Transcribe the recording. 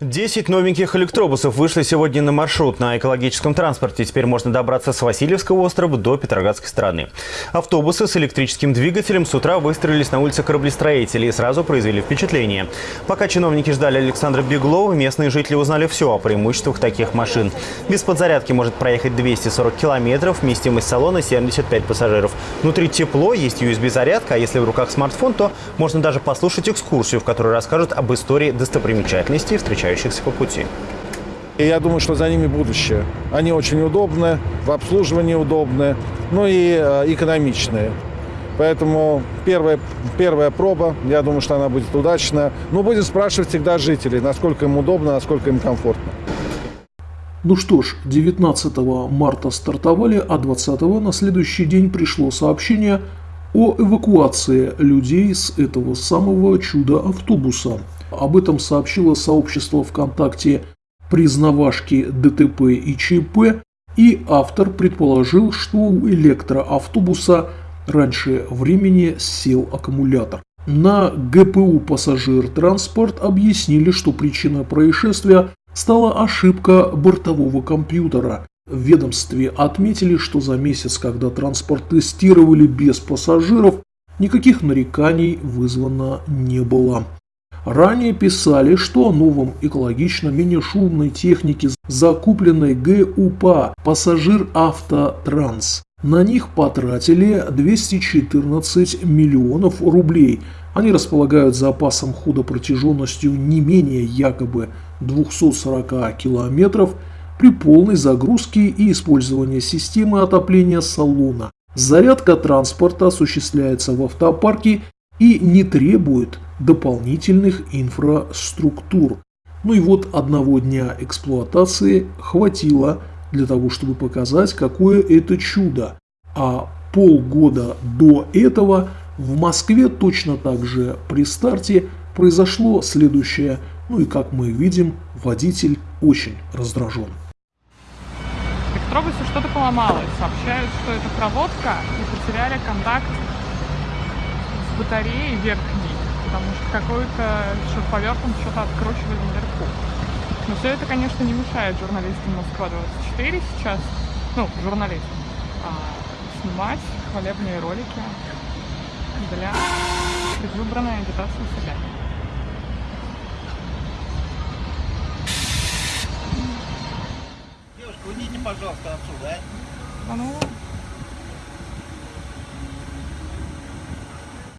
Десять новеньких электробусов вышли сегодня на маршрут на экологическом транспорте. Теперь можно добраться с Васильевского острова до Петроградской стороны. Автобусы с электрическим двигателем с утра выстроились на улице кораблестроителей и сразу произвели впечатление. Пока чиновники ждали Александра Беглова, местные жители узнали все о преимуществах таких машин. Без подзарядки может проехать 240 километров, вместимость салона 75 пассажиров. Внутри тепло, есть USB-зарядка, а если в руках смартфон, то можно даже послушать экскурсию, в которой расскажут об истории достопримечательностей, встречающихся по пути. И я думаю, что за ними будущее. Они очень удобны, в обслуживании удобны, ну и э, экономичные. Поэтому первая, первая проба, я думаю, что она будет удачная. Но будем спрашивать всегда жителей, насколько им удобно, насколько им комфортно. Ну что ж, 19 марта стартовали, а 20 на следующий день пришло сообщение о эвакуации людей с этого самого чуда-автобуса. Об этом сообщило сообщество ВКонтакте признавашки ДТП и ЧП, и автор предположил, что у электроавтобуса раньше времени сел аккумулятор. На ГПУ «Пассажир Транспорт» объяснили, что причиной происшествия стала ошибка бортового компьютера. В ведомстве отметили, что за месяц, когда транспорт тестировали без пассажиров, никаких нареканий вызвано не было. Ранее писали, что о новом экологично менее шумной технике, закупленной ГУПА «Пассажир Автотранс». На них потратили 214 миллионов рублей. Они располагают запасом хода протяженностью не менее якобы 240 километров при полной загрузке и использовании системы отопления салона. Зарядка транспорта осуществляется в автопарке и не требует дополнительных инфраструктур. Ну и вот одного дня эксплуатации хватило для того, чтобы показать, какое это чудо. А полгода до этого в Москве точно так же при старте произошло следующее. Ну и как мы видим, водитель очень раздражен. Электробусе что-то поломалось. Сообщают, что это проводка и потеряли контакт с батареей верхней потому что какой-то шуруповертом что-то откручивали наверху. Но все это, конечно, не мешает журналистам Москва-24 сейчас, ну, журналистам, а, снимать хвалебные ролики для предвыборной агитации себя. Девушка, уйдите, пожалуйста, отсюда, а? Ну,